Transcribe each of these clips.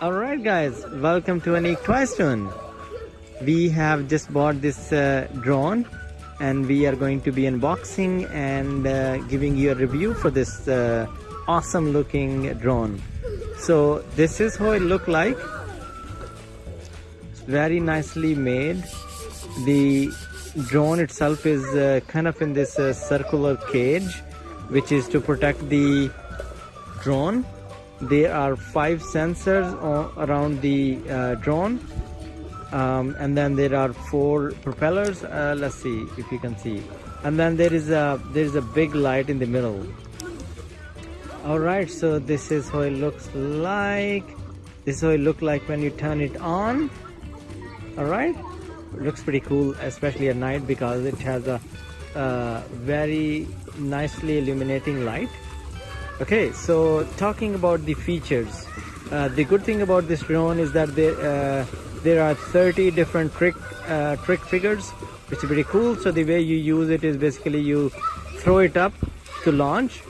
Alright guys, welcome to Anik Twistone. We have just bought this uh, drone and we are going to be unboxing and uh, giving you a review for this uh, awesome looking drone. So this is how it look like. Very nicely made. The drone itself is uh, kind of in this uh, circular cage which is to protect the drone there are five sensors around the uh, drone um, and then there are four propellers uh, let's see if you can see. And then there is a there is a big light in the middle. All right so this is how it looks like. This is how it look like when you turn it on. All right it looks pretty cool especially at night because it has a uh, very nicely illuminating light okay so talking about the features uh, the good thing about this drone is that there uh, there are 30 different trick uh, trick figures which is pretty cool. So the way you use it is basically you throw it up to launch.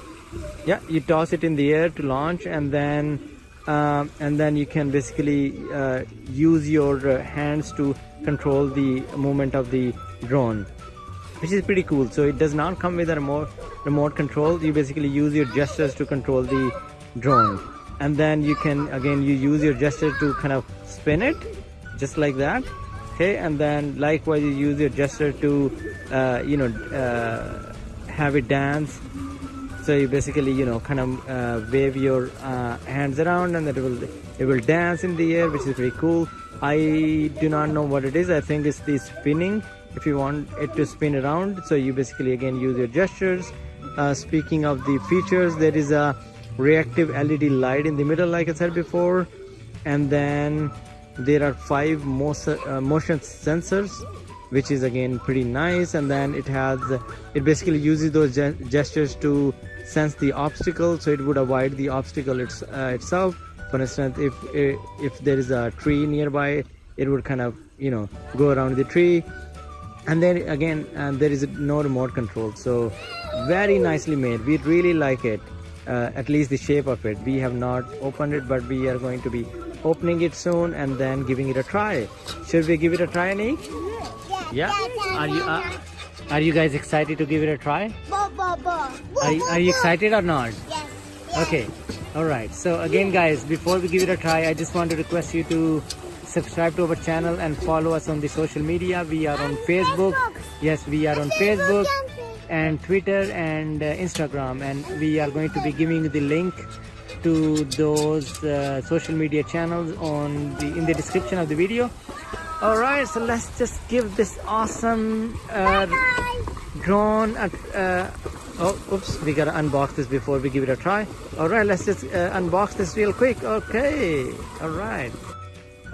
Yeah you toss it in the air to launch and then um, and then you can basically uh, use your uh, hands to control the movement of the drone which is pretty cool. So it does not come with a remote remote control. You basically use your gestures to control the drone. And then you can again you use your gesture to kind of spin it just like that. Okay and then likewise you use your gesture to uh, you know uh, have it dance. So you basically you know kind of uh, wave your uh, hands around and it will it will dance in the air which is pretty cool. I do not know what it is. I think it's the spinning if you want it to spin around. So you basically again use your gestures. Uh, speaking of the features there is a reactive LED light in the middle like I said before. And then there are five motion, uh, motion sensors which is again pretty nice. And then it has it basically uses those gestures to sense the obstacle. So it would avoid the obstacle it's, uh, itself. For instance if if there is a tree nearby it would kind of you know go around the tree and then again uh, there is no remote control. So very nicely made. We really like it uh, at least the shape of it. We have not opened it but we are going to be opening it soon and then giving it a try. Should we give it a try Anik? yeah. Are you uh, are you guys excited to give it a try? Are, you, are you excited or not? Yes. Okay. All right. So again guys before we give it a try i just want to request you to subscribe to our channel and follow us on the social media. We are on facebook. Yes we are on facebook and twitter and uh, instagram. And we are going to be giving the link to those uh, social media channels on the in the description of the video. All right so let's just give this awesome uh, drone a, uh, oh oops we gotta unbox this before we give it a try. All right let's just uh, unbox this real quick. Okay all right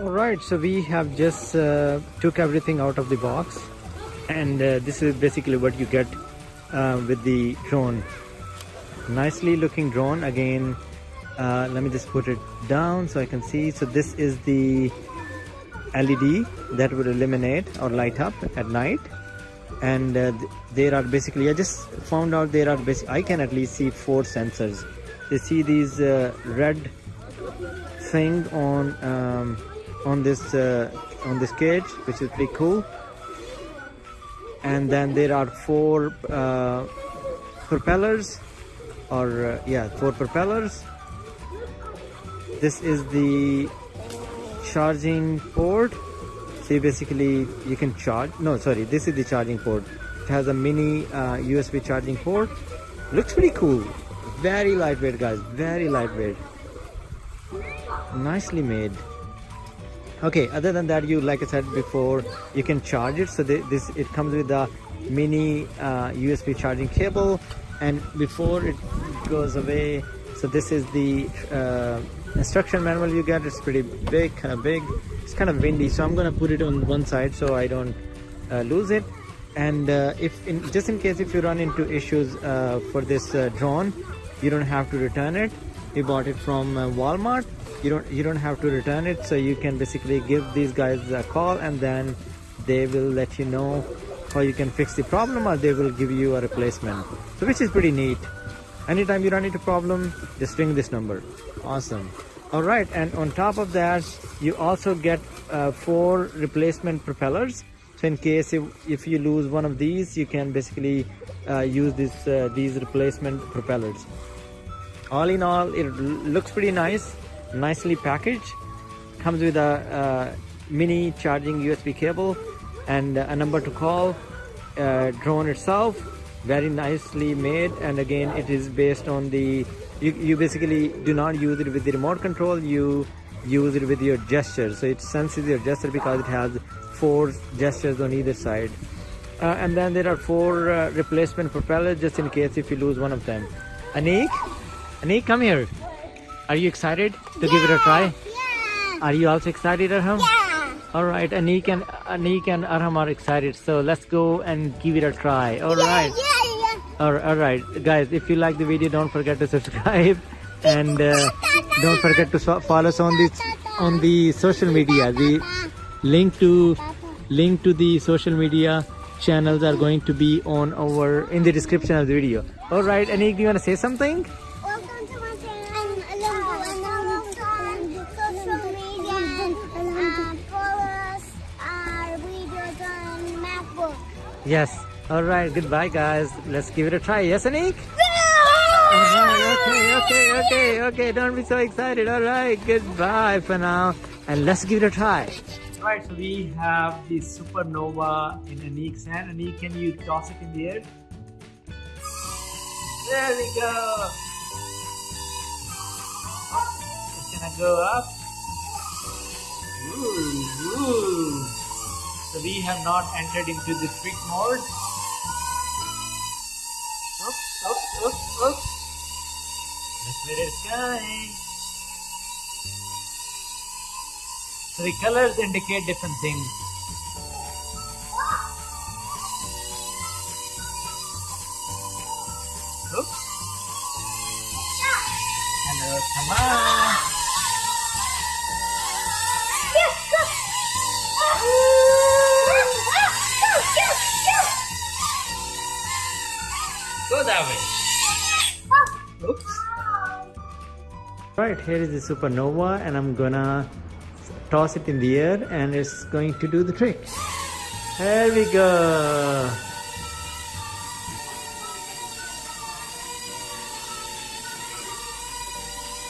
all right so we have just uh, took everything out of the box. And uh, this is basically what you get uh, with the drone. Nicely looking drone. Again uh, let me just put it down so I can see. So this is the LED that would illuminate or light up at night. And uh, there are basically I just found out there are I can at least see four sensors. You see these uh, red thing on um, on this uh, on this cage which is pretty cool. And then there are four uh, propellers or uh, yeah four propellers. This is the charging port. So basically you can charge no sorry this is the charging port. It has a mini USB uh, charging port. Looks pretty cool. Very lightweight guys. Very lightweight. Nicely made okay other than that you like i said before you can charge it. So this it comes with a mini uh, usb charging cable. And before it goes away so this is the uh, instruction manual you get. It's pretty big kind of big. It's kind of windy so i'm gonna put it on one side so i don't uh, lose it. And uh, if in just in case if you run into issues uh, for this uh, drone you don't have to return it we bought it from walmart. You don't you don't have to return it so you can basically give these guys a call and then they will let you know how you can fix the problem or they will give you a replacement. So which is pretty neat. Anytime you run into problem just ring this number. Awesome. All right, and on top of that, you also get uh, four replacement propellers. So in case if, if you lose one of these, you can basically uh, use this uh, these replacement propellers. All in all, it looks pretty nice, nicely packaged. Comes with a, uh mini charging USB cable and a number to call. Uh, drone itself, very nicely made, and again, it is based on the you, you basically do not use it with the remote control. You use it with your gesture. So it senses your gesture because it has four gestures on either side. Uh, and then there are four uh, replacement propellers just in case if you lose one of them. Anik Anik come here. Are you excited to yeah, give it a try? Yeah. are you also excited Arham? Yeah. All right Anik and Anik and Arham are excited so let's go and give it a try. All right. yeah, yeah. All right. Guys if you like the video don't forget to subscribe and uh, don't forget to follow us on the on the social media. The link to link to the social media channels are going to be on our in the description of the video. All right Anik do you want to say something yes all right, goodbye, guys. Let's give it a try. Yes, Anik? Yeah! All right, okay, okay, okay, okay. Don't be so excited. All right, goodbye for now. And let's give it a try. All right, so we have the supernova in Anik's hand. Anik, can you toss it in the air? There we go. It's gonna go up. Ooh, ooh. So we have not entered into the trick mode. Look, look. Look where it's going. So the colors indicate different things. Oops. Hello, uh, come on. Go that way. Oops. Right, here is the supernova and I'm gonna toss it in the air and it's going to do the trick. There we go.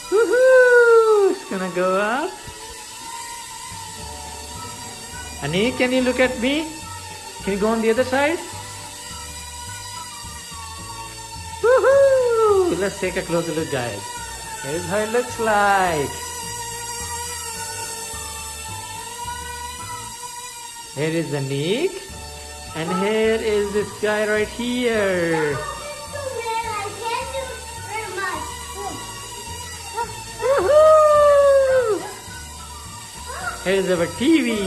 Woohoo! It's gonna go up. Annie, can you look at me? Can you go on the other side? Let's take a closer look guys. Here's how it looks like. Here is Anik. And here is this guy right here. Here's our TV.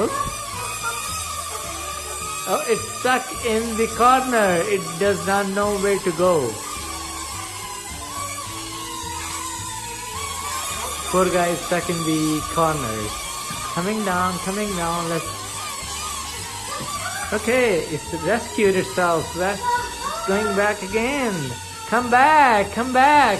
Oops. Oh, it's stuck in the corner. It does not know where to go. Poor guy is stuck in the corner. Coming down, coming down. Let's. Okay, it's rescued itself. It's going back again. Come back, come back.